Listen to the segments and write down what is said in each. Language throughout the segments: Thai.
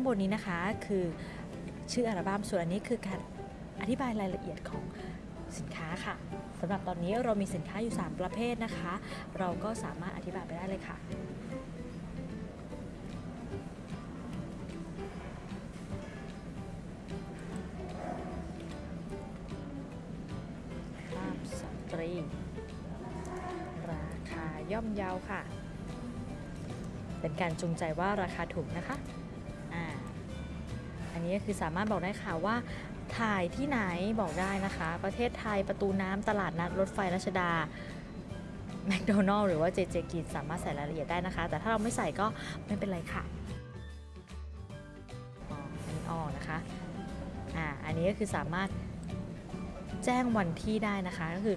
างบนนี้นะคะคือชื่ออัลบั้มส่วนอันนี้คือการอธิบายรายละเอียดของสินค้าค่ะสำหรับตอนนี้เรามีสินค้าอยู่ 3 ประเภทนะคะ เราก็สามารถอธิบายไปได้เลยค่ะภาพสตรี ราคาย่อมเยาค่ะ เป็นการจูงใจว่าราคาถูกนะคะ นนี้ก็คือสามารถบอกได้ค่ะว่าถ่ายที่ไหนบอกได้นะคะ ประเทศไทยประตูน้ำตลาดนัดรถไฟรัชดาแมคโดนัลล์หรือว่าเจเจกินสามารถใส่รายละเอียดได้นะคะ แต่ถ้าเราไม่ใส่ก็ไม่เป็นไรค่ะอ๋ออันนี้อ๋อนะคะอ่าอันนี้ก็คือสามารถแจ้งวันที่ได้นะคะ ก็คือ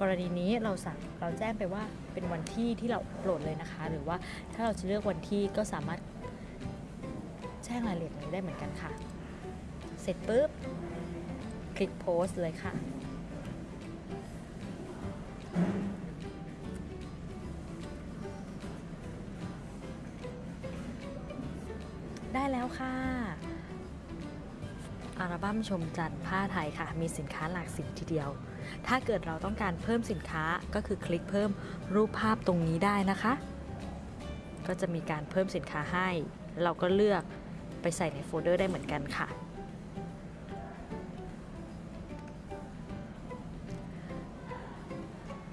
กรณีนี้เราสั่งเราแจ้งไปว่าเป็นวันที่ที่เราโหลดเลยนะคะ หรือว่าถ้าเราจะเลือกวันที่ก็สามารถแจ้งรายละเอียดเลยได้เหมือนกันค่ะ เสร็จปุ๊บ คลิกโพสเลยค่ะ ได้แล้วค่ะอัลบั้มชมจันทร์ผ้าไทยค่ะ มีสินค้าหลากสีทีเดียว ถ้าเกิดเราต้องการเพิ่มสินค้าก็คือคลิกเพิ่มรูปภาพตรงนี้ได้นะคะ ก็จะมีการเพิ่มสินค้าให้ เราก็เลือกไปใส่ในโฟลเดอร์ได้เหมือนกันค่ะ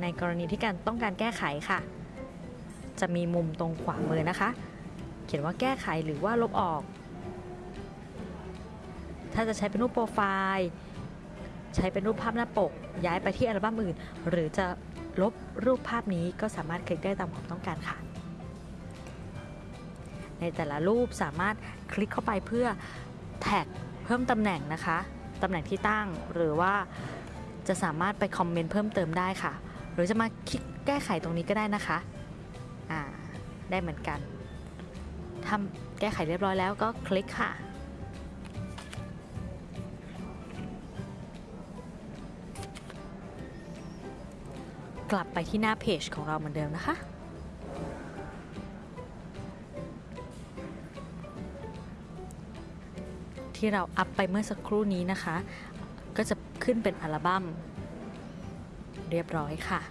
ในกรณีที่การต้องการแก้ไขค่ะ จะมีมุมตรงขวามือนะคะ เขียนว่าแก้ไขหรือว่าลบออก ถ้าจะใช้เป็นรูปโปรไฟล์ ใช้เป็นรูปภาพหน้าปก ย้ายไปที่อัลบั้มอื่น หรือจะลบรูปภาพนี้ก็สามารถคลิกได้ตามความต้องการค่ะ ในแต่ละรูปสามารถคลิกเข้าไปเพื่อแท็กเพิ่มตำแหน่งนะคะ ตำแหน่งที่ตั้งหรือว่าจะสามารถไปคอมเมนต์เพิ่มเติมได้ค่ะ รือจะมาคลิกแก้ไขตรงนี้ก็ได้นะคะอ่าได้เหมือนกันทำแก้ไขเรียบร้อยแล้วก็คลิกค่ะ กลับไปที่หน้าเพจของเราเหมือนเดิมนะคะที่เราอัพไปเมื่อสักครู่นี้นะคะ ก็จะขึ้นเป็นอัลบั้ม เรียบร้อยค่ะ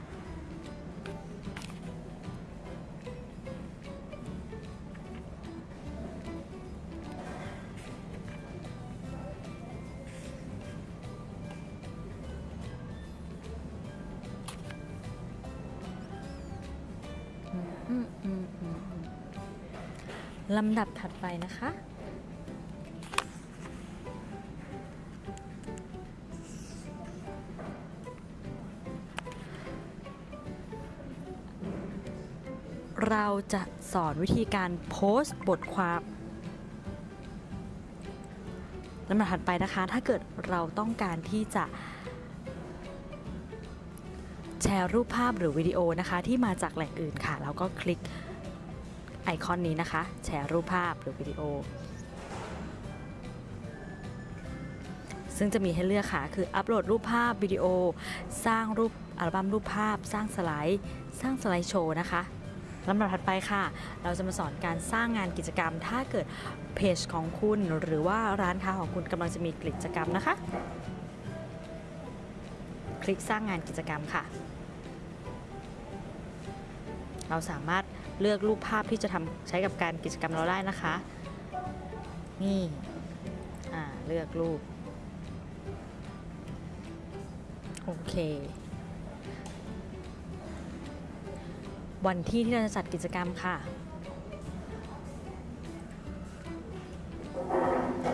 ลำดับถัดไปนะคะ เราจะสอนวิธีการโพสต์บทความลำดับถัดไปนะคะ ถ้าเกิดเราต้องการที่จะ แชร์รูปภาพหรือวิดีโอนะคะ ที่มาจากแหล่งอื่นค่ะ แล้วก็คลิกไอคอนนี้นะคะ แชร์รูปภาพหรือวิดีโอ ซึ่งจะมีให้เลือกค่ะ คืออัปโหลดรูปภาพวิดีโอ สร้างรูปอัลบั้มรูปภาพ สร้างสไลด์ สร้างสไลด์โชว์นะคะ ลำดับถัดไปค่ะ เราจะมาสอนการสร้างงานกิจกรรม ถ้าเกิดเพจของคุณหรือว่าร้านค้าของคุณกำลังจะมีกิจกรรมนะคะ คลิกสร้างงานกิจกรรมค่ะ เราสามารถเลือกรูปภาพที่จะทำใช้กับการกิจกรรมเราได้นะคะ นี่เลือกรูป โอเค วันที่ที่เราจะจัดกิจกรรมค่ะ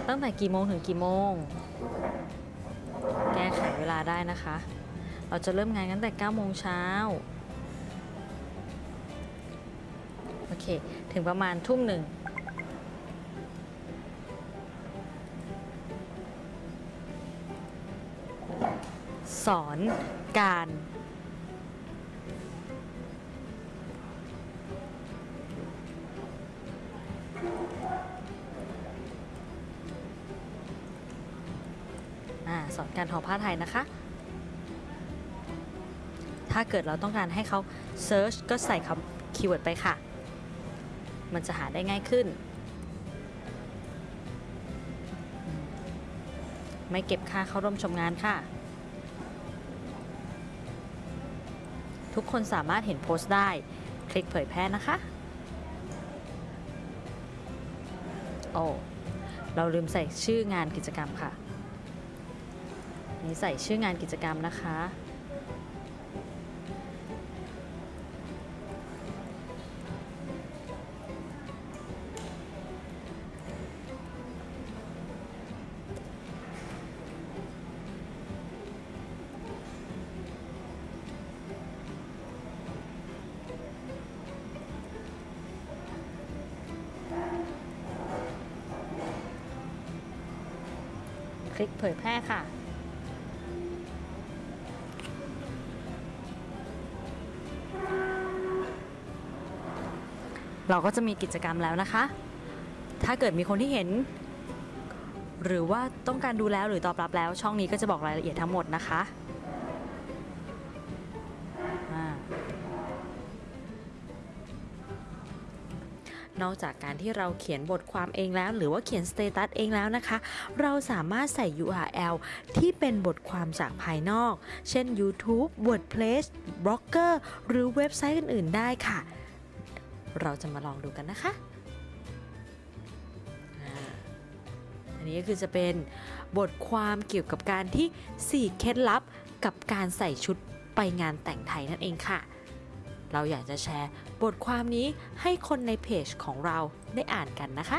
ตั้งแต่กี่โมงถึงกี่โมง แก้ไขเวลาได้นะคะ เราจะเริ่มงานตั้งแต่9โมงเช้าโอเค ถึงประมาณทุ่มหนึ่งสอนการ สอนการทอผ้าไทยนะคะ ถ้าเกิดเราต้องการให้เขา search ก็ใส่คำคีย์เวิร์ดไปค่ะ มันจะหาได้ง่ายขึ้น ไม่เก็บค่าเข้าร่วมชมงานค่ะ ทุกคนสามารถเห็นโพสต์ได้ คลิกเผยแพร่นะคะโอ้เราลืมใส่ชื่องานกิจกรรมค่ะ นี่ใส่ชื่องานกิจกรรมนะคะ คลิกเผยแพร่ค่ะ เราก็จะมีกิจกรรมแล้วนะคะ ถ้าเกิดมีคนที่เห็น หรือว่าต้องการดูแล้วหรือตอบรับแล้ว ช่องนี้ก็จะบอกรายละเอียดทั้งหมดนะคะนอกจากการที่เราเขียนบทความเองแล้ว หรือว่าเขียนสเตตัสเองแล้วนะคะ เราสามารถใส่ URL ที่เป็นบทความจากภายนอก เช่น YouTube WordPress Blogger หรือเว็บไซต์อื่นๆได้ค่ะ เราจะมาลองดูกันนะคะอันนี้ก็คือจะเป็นบทความเกี่ยวกับการที่ 4 เคล็ดลับกับการใส่ชุดไปงานแต่งไทยนั่นเองค่ะ เราอยากจะแชร์บทความนี้ให้คนในเพจของเราได้อ่านกันนะคะ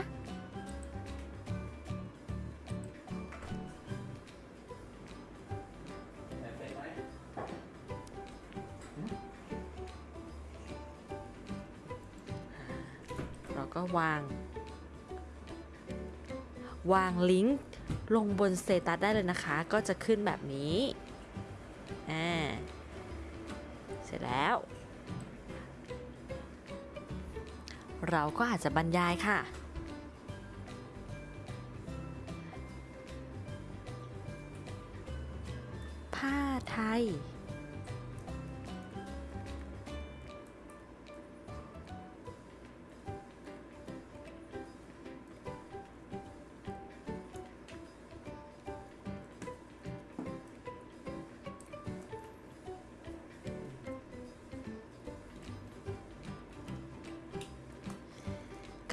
วาง วางลิงก์ลงบนสเตตัสได้เลยนะคะ ก็จะขึ้นแบบนี้อ่าเสร็จแล้ว เราก็อาจจะบรรยายค่ะผ้าไทย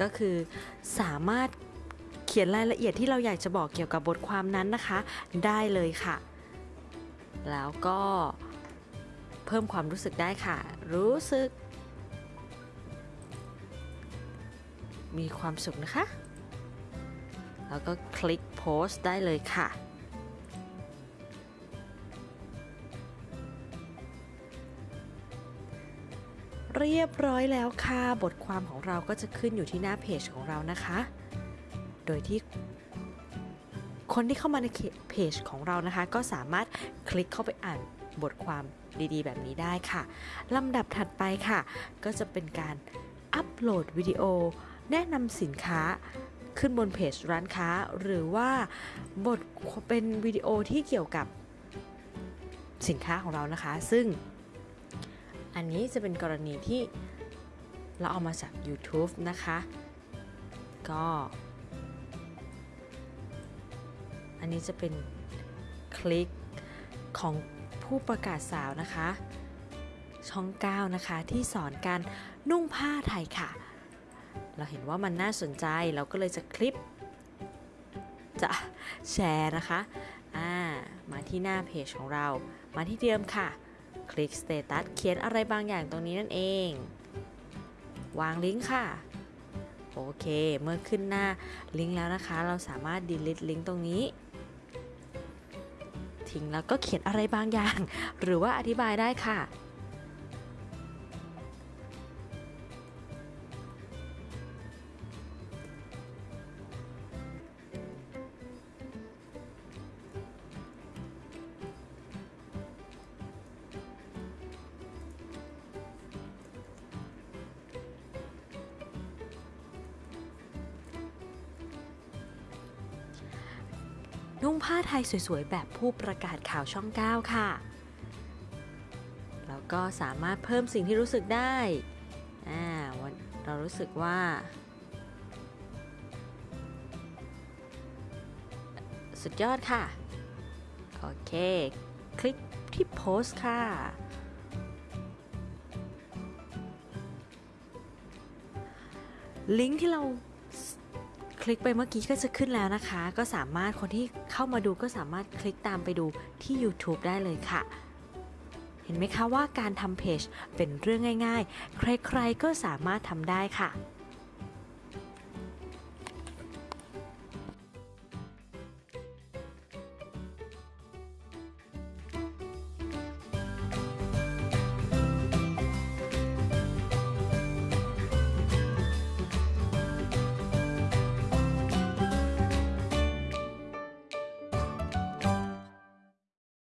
ก็คือสามารถเขียนรายละเอียดที่เราอยากจะบอกเกี่ยวกับบทความนั้นนะคะ ได้เลยค่ะ แล้วก็เพิ่มความรู้สึกได้ค่ะ รู้สึก มีความสุขนะคะ แล้วก็คลิกโพสต์ได้เลยค่ะ เรียบร้อยแล้วค่ะ บทความของเราก็จะขึ้นอยู่ที่หน้าเพจของเรานะคะ โดยที่คนที่เข้ามาในเพจของเรานะคะ ก็สามารถคลิกเข้าไปอ่านบทความดีๆ แบบนี้ได้ค่ะลำดับถัดไปค่ะ ก็จะเป็นการอัปโหลดวิดีโอ แนะนำสินค้าขึ้นบนเพจร้านค้า หรือว่าบทเป็นวิดีโอที่เกี่ยวกับสินค้าของเรานะคะ ซึ่ง อันนี้จะเป็นกรณีที่เราเอามาจาก YouTube นะคะ ก็ อันนี้จะเป็นคลิกของผู้ประกาศสาวนะคะ ช่อง 9 นะคะ ที่สอนการนุ่งผ้าไทยค่ะ เราเห็นว่ามันน่าสนใจเราก็เลยจะคลิป จะแชร์นะคะ อ่า มาที่หน้าเพจของเรา มาที่เดิมค่ะ คลิกสเตตัสเขียนอะไรบางอย่างตรงนี้นั่นเอง วางลิงก์ค่ะ โอเค เมื่อขึ้นหน้าลิงก์แล้วนะคะ เราสามารถ delete ลิงก์ตรงนี้ ทิ้งแล้วก็เขียนอะไรบางอย่าง หรือว่าอธิบายได้ค่ะ นุ่งผ้าไทยสวยๆ แบบผู้ประกาศข่าวช่อง 9 ค่ะ แล้วก็สามารถเพิ่มสิ่งที่รู้สึกได้อ่าวันเรารู้สึกว่า สุดยอดค่ะ โอเค คลิกที่โพสค่ะลิงก์ที่เรา คลิกไปเมื่อกี้ก็จะขึ้นแล้วนะคะ ก็สามารถคนที่เข้ามาดูก็สามารถคลิกตามไปดูที่ YouTube ได้เลยค่ะ เห็นไหมคะว่าการทำเพจเป็นเรื่องง่าย ๆ ใครๆก็สามารถทำได้ค่ะ